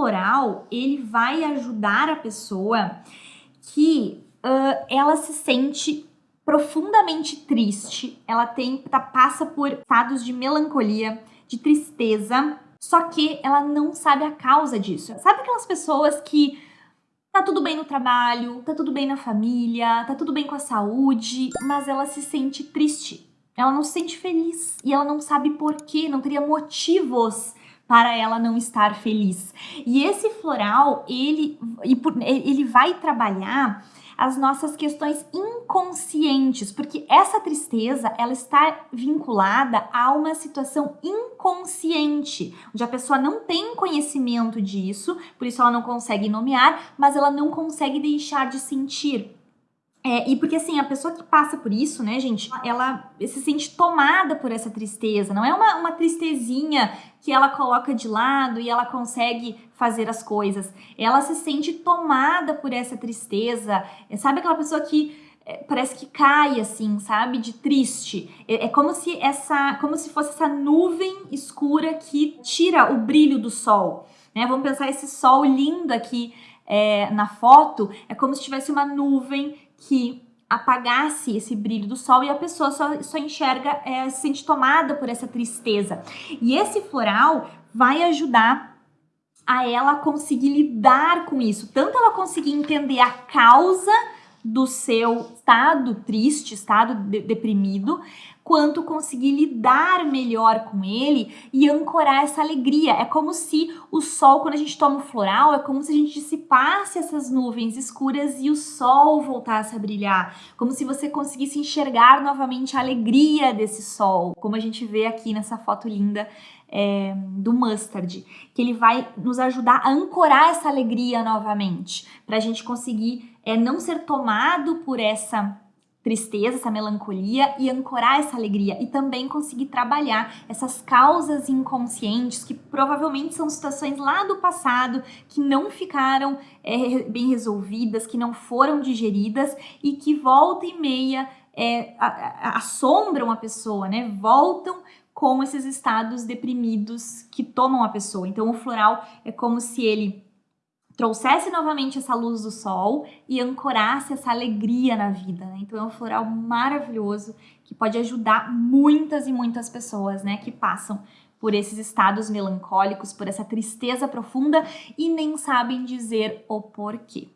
floral, ele vai ajudar a pessoa que uh, ela se sente profundamente triste, ela tem, tá, passa por estados de melancolia, de tristeza, só que ela não sabe a causa disso. Sabe aquelas pessoas que tá tudo bem no trabalho, tá tudo bem na família, tá tudo bem com a saúde, mas ela se sente triste. Ela não se sente feliz e ela não sabe por quê, não teria motivos para ela não estar feliz. E esse floral, ele, ele vai trabalhar as nossas questões inconscientes, porque essa tristeza, ela está vinculada a uma situação inconsciente, onde a pessoa não tem conhecimento disso, por isso ela não consegue nomear, mas ela não consegue deixar de sentir. É, e porque assim, a pessoa que passa por isso, né, gente, ela se sente tomada por essa tristeza. Não é uma, uma tristezinha que ela coloca de lado e ela consegue fazer as coisas. Ela se sente tomada por essa tristeza. É, sabe aquela pessoa que é, parece que cai assim, sabe, de triste. É, é, como se essa, como se fosse essa nuvem escura que tira o brilho do sol. Né? Vamos pensar esse sol lindo aqui é, na foto. É como se tivesse uma nuvem que apagasse esse brilho do sol e a pessoa só, só enxerga, é, se sente tomada por essa tristeza. E esse floral vai ajudar a ela conseguir lidar com isso, tanto ela conseguir entender a causa do seu estado triste, estado de deprimido, quanto conseguir lidar melhor com ele e ancorar essa alegria. É como se o sol, quando a gente toma o floral, é como se a gente dissipasse essas nuvens escuras e o sol voltasse a brilhar. Como se você conseguisse enxergar novamente a alegria desse sol, como a gente vê aqui nessa foto linda é, do mustard, que ele vai nos ajudar a ancorar essa alegria novamente, para a gente conseguir é, não ser tomado por essa tristeza, essa melancolia e ancorar essa alegria e também conseguir trabalhar essas causas inconscientes que provavelmente são situações lá do passado que não ficaram é, bem resolvidas, que não foram digeridas e que volta e meia é, assombram a pessoa, né? Voltam com esses estados deprimidos que tomam a pessoa. Então o floral é como se ele trouxesse novamente essa luz do sol e ancorasse essa alegria na vida, né? Então é um floral maravilhoso que pode ajudar muitas e muitas pessoas, né, que passam por esses estados melancólicos, por essa tristeza profunda e nem sabem dizer o porquê.